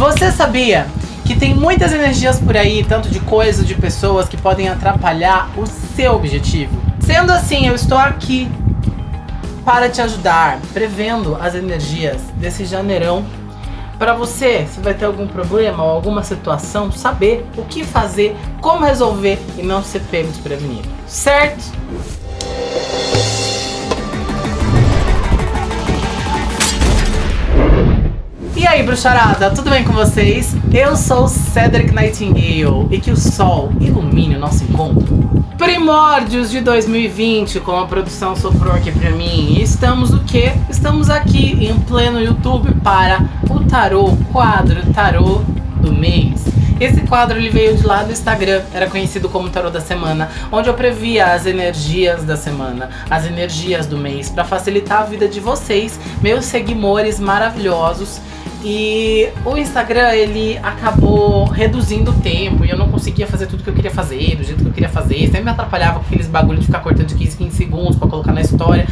Você sabia que tem muitas energias por aí, tanto de coisas, de pessoas, que podem atrapalhar o seu objetivo? Sendo assim, eu estou aqui para te ajudar, prevendo as energias desse janeirão para você, se vai ter algum problema ou alguma situação, saber o que fazer, como resolver e não ser pego desprevenido, certo? Bruxarada, tudo bem com vocês? Eu sou Cedric Nightingale e que o sol ilumine o nosso encontro. Primórdios de 2020, como a produção soprou aqui pra mim. E estamos o quê? Estamos aqui em pleno YouTube para o tarô, quadro tarô do mês. Esse quadro ele veio de lá do Instagram, era conhecido como Tarô da Semana, onde eu previa as energias da semana, as energias do mês, para facilitar a vida de vocês, meus seguidores maravilhosos. E o Instagram, ele acabou reduzindo o tempo e eu não conseguia fazer tudo que eu queria fazer, do jeito que eu queria fazer. Sempre me atrapalhava com aqueles bagulho de ficar cortando de 15, 15 segundos pra colocar na história.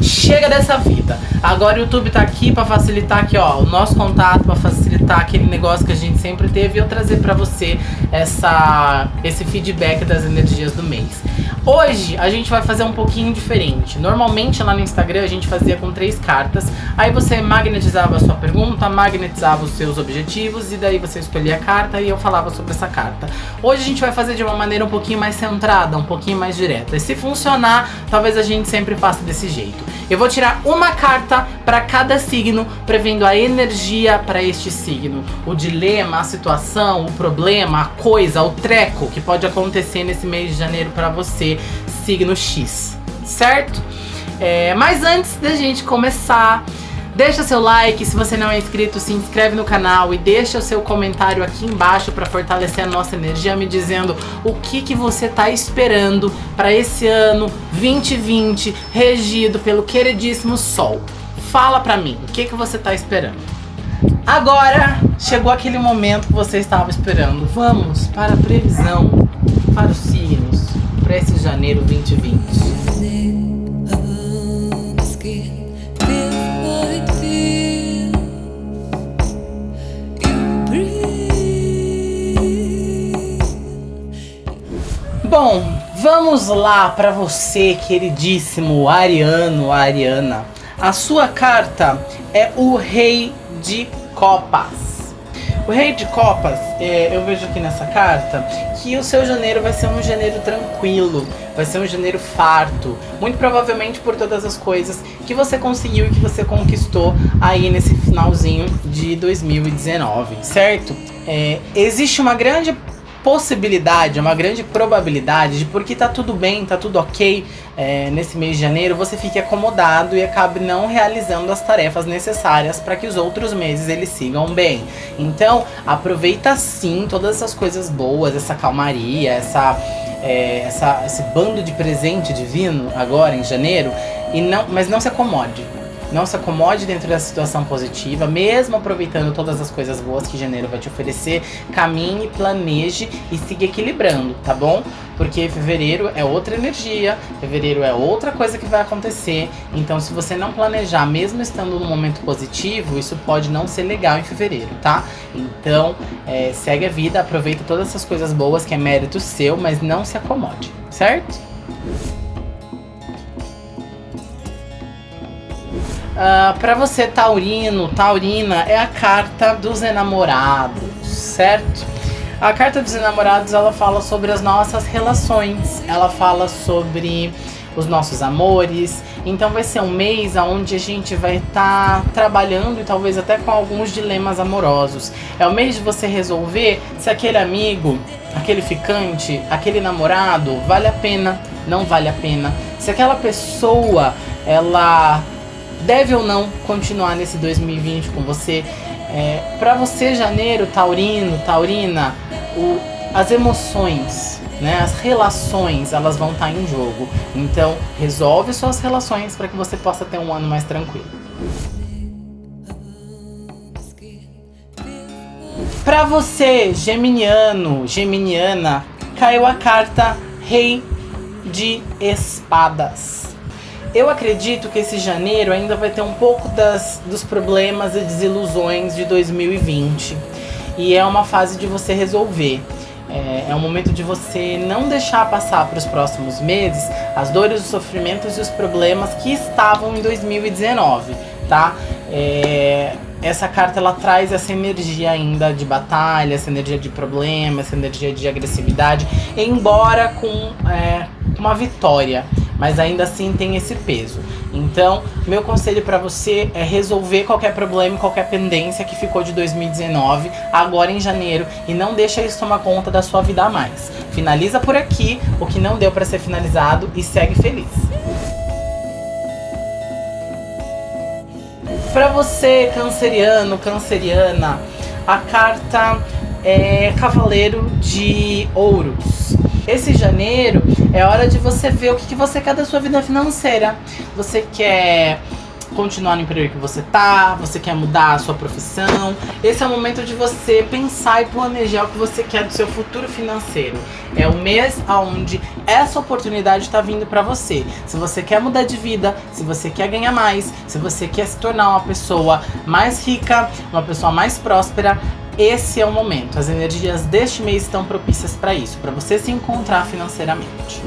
Chega dessa vida. Agora o YouTube tá aqui pra facilitar aqui, ó, o nosso contato, pra facilitar aquele negócio que a gente sempre teve e eu trazer pra você essa, esse feedback das energias do mês. Hoje a gente vai fazer um pouquinho diferente. Normalmente lá no Instagram a gente fazia com três cartas. Aí você magnetizava a sua pergunta, magnetizava os seus objetivos e daí você escolhia a carta e eu falava sobre essa carta. Hoje a gente vai fazer de uma maneira um pouquinho mais centrada, um pouquinho mais direta. E se funcionar, talvez a gente sempre faça desse jeito. Eu vou tirar uma carta para cada signo, prevendo a energia para este signo. O dilema, a situação, o problema, a coisa, o treco que pode acontecer nesse mês de janeiro para você signo X, certo? É, mas antes da gente começar, deixa seu like, se você não é inscrito, se inscreve no canal e deixa o seu comentário aqui embaixo para fortalecer a nossa energia, me dizendo o que, que você está esperando para esse ano 2020, regido pelo queridíssimo Sol. Fala pra mim, o que, que você está esperando? Agora chegou aquele momento que você estava esperando. Vamos para a previsão para os signos para esse janeiro 2020? Bom, vamos lá para você, queridíssimo Ariano, Ariana. A sua carta é o Rei de Copas. O Rei de Copas, é, eu vejo aqui nessa carta que o seu janeiro vai ser um janeiro tranquilo, vai ser um janeiro farto, muito provavelmente por todas as coisas que você conseguiu e que você conquistou aí nesse finalzinho de 2019, certo? É, existe uma grande possibilidade, uma grande probabilidade de porque tá tudo bem, tá tudo ok é, nesse mês de janeiro, você fique acomodado e acabe não realizando as tarefas necessárias para que os outros meses eles sigam bem. Então, aproveita sim todas essas coisas boas, essa calmaria, essa, é, essa, esse bando de presente divino agora em janeiro, e não, mas não se acomode. Não se acomode dentro da situação positiva, mesmo aproveitando todas as coisas boas que janeiro vai te oferecer. Caminhe, planeje e siga equilibrando, tá bom? Porque fevereiro é outra energia, fevereiro é outra coisa que vai acontecer. Então, se você não planejar, mesmo estando num momento positivo, isso pode não ser legal em fevereiro, tá? Então, é, segue a vida, aproveita todas essas coisas boas que é mérito seu, mas não se acomode, certo? Uh, ah, para você taurino, taurina, é a carta dos enamorados, certo? A carta dos enamorados, ela fala sobre as nossas relações, ela fala sobre os nossos amores. Então vai ser um mês onde a gente vai estar tá trabalhando e talvez até com alguns dilemas amorosos. É o mês de você resolver se aquele amigo, aquele ficante, aquele namorado vale a pena, não vale a pena. Se aquela pessoa, ela deve ou não continuar nesse 2020 com você. É, para você, janeiro, taurino, taurina, o, as emoções, né, as relações, elas vão estar tá em jogo. Então, resolve suas relações para que você possa ter um ano mais tranquilo. Para você, geminiano, geminiana, caiu a carta Rei de Espadas. Eu acredito que esse janeiro ainda vai ter um pouco das, dos problemas e desilusões de 2020. E é uma fase de você resolver. É, é um momento de você não deixar passar para os próximos meses as dores, os sofrimentos e os problemas que estavam em 2019, tá? É, essa carta ela traz essa energia ainda de batalha, essa energia de problema, essa energia de agressividade, embora com é, uma vitória mas ainda assim tem esse peso. Então, meu conselho para você é resolver qualquer problema, qualquer pendência que ficou de 2019, agora em janeiro, e não deixa isso tomar conta da sua vida a mais. Finaliza por aqui o que não deu para ser finalizado e segue feliz. Para você, canceriano, canceriana, a carta é Cavaleiro de Ouros. Esse janeiro é hora de você ver o que, que você quer da sua vida financeira. Você quer continuar no emprego que você tá, você quer mudar a sua profissão. Esse é o momento de você pensar e planejar o que você quer do seu futuro financeiro. É o mês onde essa oportunidade está vindo para você. Se você quer mudar de vida, se você quer ganhar mais, se você quer se tornar uma pessoa mais rica, uma pessoa mais próspera, esse é o momento. As energias deste mês estão propícias para isso, para você se encontrar financeiramente.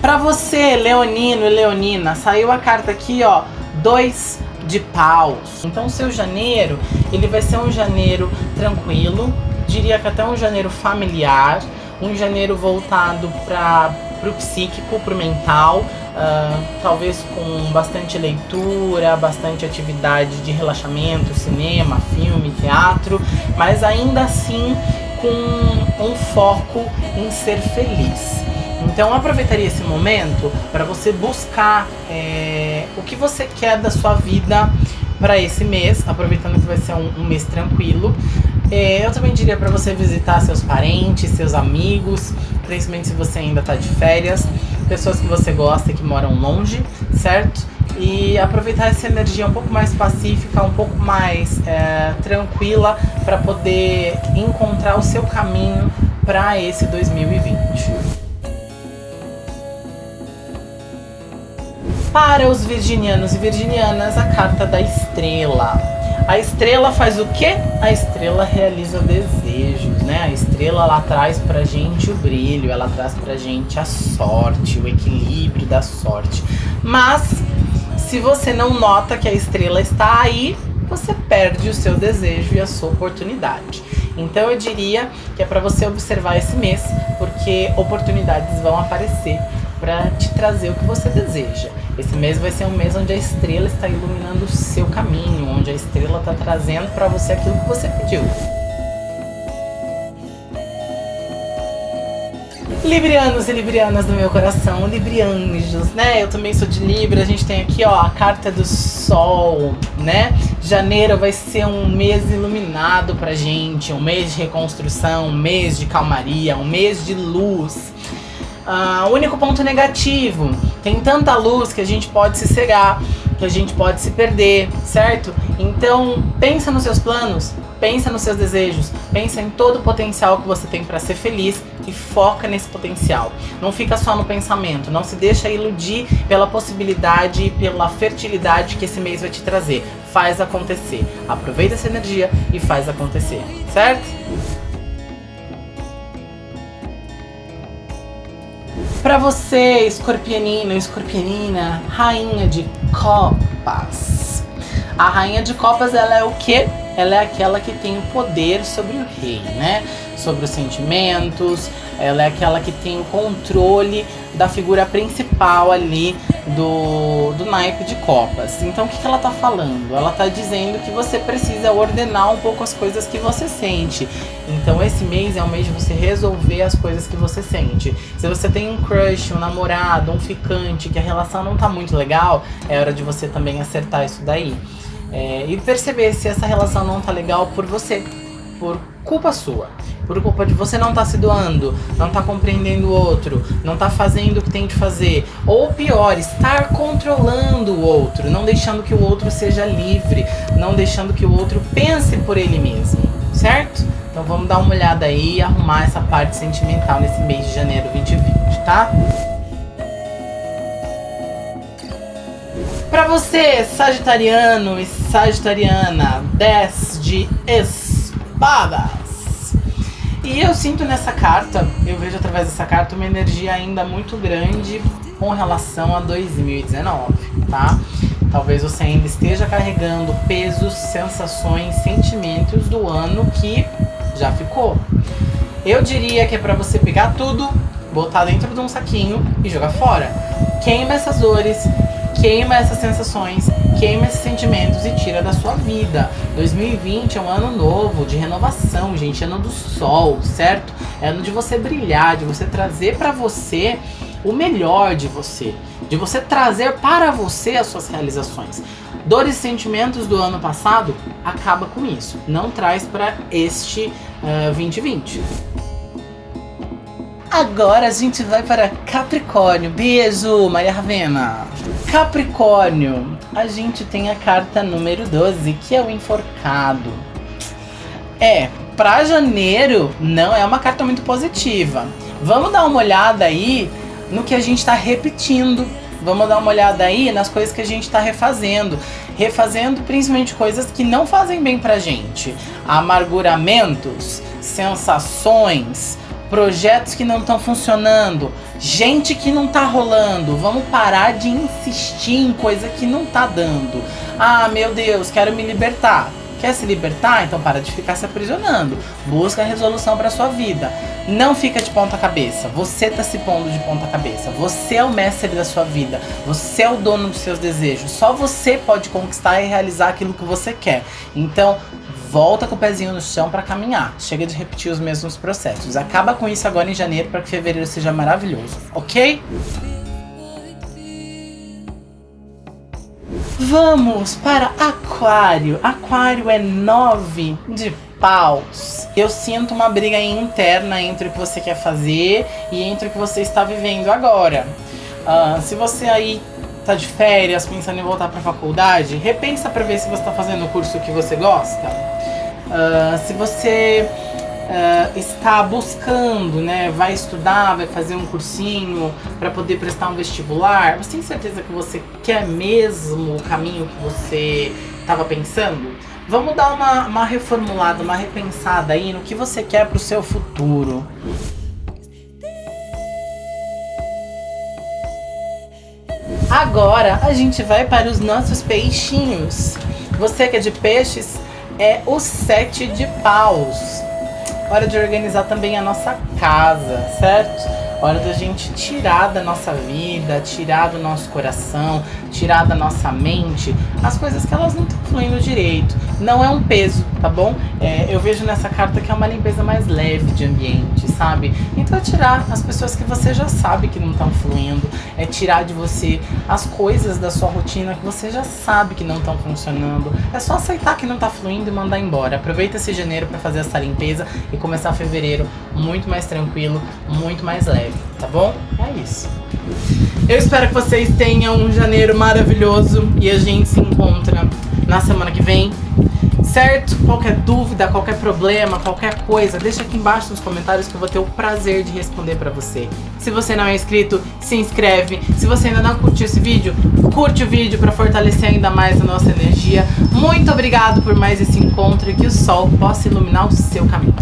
Para você, leonino e leonina, saiu a carta aqui, ó, dois de paus. Então, seu janeiro, ele vai ser um janeiro tranquilo, diria que até um janeiro familiar, um janeiro voltado para o psíquico, para o mental, Uh, talvez com bastante leitura, bastante atividade de relaxamento, cinema, filme, teatro, mas ainda assim com um foco em ser feliz. Então aproveitaria esse momento para você buscar é, o que você quer da sua vida para esse mês, aproveitando que vai ser um, um mês tranquilo. É, eu também diria para você visitar seus parentes, seus amigos, principalmente se você ainda está de férias pessoas que você gosta e que moram longe, certo? E aproveitar essa energia um pouco mais pacífica, um pouco mais é, tranquila para poder encontrar o seu caminho para esse 2020. Para os virginianos e virginianas, a carta da estrela. A estrela faz o quê? A estrela realiza desejos, né? A estrela ela traz pra gente o brilho, ela traz pra gente a sorte, o equilíbrio da sorte. Mas se você não nota que a estrela está aí, você perde o seu desejo e a sua oportunidade. Então eu diria que é para você observar esse mês, porque oportunidades vão aparecer para te trazer o que você deseja. Esse mês vai ser um mês onde a estrela está iluminando o seu caminho, onde a estrela está trazendo para você aquilo que você pediu. Librianos e librianas do meu coração, librianjos, né? Eu também sou de Libra, a gente tem aqui, ó, a carta do sol, né? Janeiro vai ser um mês iluminado pra gente, um mês de reconstrução, um mês de calmaria, um mês de luz. Ah, o único ponto negativo, tem tanta luz que a gente pode se cegar, que a gente pode se perder, certo? Então, pensa nos seus planos, pensa nos seus desejos, pensa em todo o potencial que você tem para ser feliz e foca nesse potencial. Não fica só no pensamento, não se deixa iludir pela possibilidade e pela fertilidade que esse mês vai te trazer. Faz acontecer. Aproveita essa energia e faz acontecer, certo? Para você, escorpionino, escorpionina, rainha de copas. A rainha de copas, ela é o quê? Ela é aquela que tem o poder sobre o rei, né? Sobre os sentimentos, ela é aquela que tem o controle da figura principal ali do, do naipe de copas. Então o que, que ela tá falando? Ela tá dizendo que você precisa ordenar um pouco as coisas que você sente. Então esse mês é o mês de você resolver as coisas que você sente. Se você tem um crush, um namorado, um ficante, que a relação não tá muito legal, é hora de você também acertar isso daí. É, e perceber se essa relação não tá legal por você, por culpa sua por culpa de você não estar tá se doando, não estar tá compreendendo o outro, não estar tá fazendo o que tem de fazer. Ou pior, estar controlando o outro, não deixando que o outro seja livre, não deixando que o outro pense por ele mesmo, certo? Então vamos dar uma olhada aí e arrumar essa parte sentimental nesse mês de janeiro 2020, tá? Pra você, sagitariano e sagitariana, 10 de espadas. E eu sinto nessa carta, eu vejo através dessa carta uma energia ainda muito grande com relação a 2019, tá? Talvez você ainda esteja carregando pesos, sensações, sentimentos do ano que já ficou. Eu diria que é para você pegar tudo, botar dentro de um saquinho e jogar fora. Queima essas dores, queima essas sensações, queima esses sentimentos e tira da sua vida. 2020 é um ano novo, de renovação, gente, ano do sol, certo? É ano de você brilhar, de você trazer para você o melhor de você, de você trazer para você as suas realizações. Dores e sentimentos do ano passado, acaba com isso. Não traz para este uh, 2020. Agora a gente vai para Capricórnio. Beijo, Maria Ravena. Capricórnio, a gente tem a carta número 12, que é o enforcado. É, para janeiro não é uma carta muito positiva. Vamos dar uma olhada aí no que a gente está repetindo. Vamos dar uma olhada aí nas coisas que a gente está refazendo. Refazendo principalmente coisas que não fazem bem pra gente. Amarguramentos, sensações, projetos que não estão funcionando, gente que não tá rolando. Vamos parar de insistir em coisa que não tá dando. Ah, meu Deus, quero me libertar. Quer se libertar? Então para de ficar se aprisionando. Busca a resolução para sua vida. Não fica de ponta cabeça. Você tá se pondo de ponta cabeça. Você é o mestre da sua vida. Você é o dono dos seus desejos. Só você pode conquistar e realizar aquilo que você quer. Então, volta com o pezinho no chão para caminhar. Chega de repetir os mesmos processos. Acaba com isso agora em janeiro para que fevereiro seja maravilhoso, ok? Vamos para Aquário. Aquário é nove de paus. Eu sinto uma briga interna entre o que você quer fazer e entre o que você está vivendo agora. Uh, se você aí tá de férias, pensando em voltar para a faculdade, repensa para ver se você está fazendo o curso que você gosta. Uh, se você uh, está buscando, né, vai estudar, vai fazer um cursinho para poder prestar um vestibular, você tem certeza que você quer mesmo o caminho que você estava pensando? Vamos dar uma, uma reformulada, uma repensada aí no que você quer para o seu futuro. Agora a gente vai para os nossos peixinhos. Você que é de peixes, é o sete de paus. Hora de organizar também a nossa casa, certo? Hora da gente tirar da nossa vida, tirar do nosso coração, tirar da nossa mente as coisas que elas não estão fluindo direito. Não é um peso, tá bom? É, eu vejo nessa carta que é uma limpeza mais leve de ambiente, sabe? Então é tirar as pessoas que você já sabe que não estão fluindo, é tirar de você as coisas da sua rotina que você já sabe que não estão funcionando. É só aceitar que não está fluindo e mandar embora. Aproveita esse janeiro para fazer essa limpeza e começar fevereiro muito mais tranquilo, muito mais leve, tá bom? É isso. Eu espero que vocês tenham um janeiro maravilhoso e a gente se encontra na semana que vem. Certo? Qualquer dúvida, qualquer problema, qualquer coisa, deixa aqui embaixo nos comentários que eu vou ter o prazer de responder pra você. Se você não é inscrito, se inscreve. Se você ainda não curtiu esse vídeo, curte o vídeo pra fortalecer ainda mais a nossa energia. Muito obrigado por mais esse encontro e que o sol possa iluminar o seu caminho.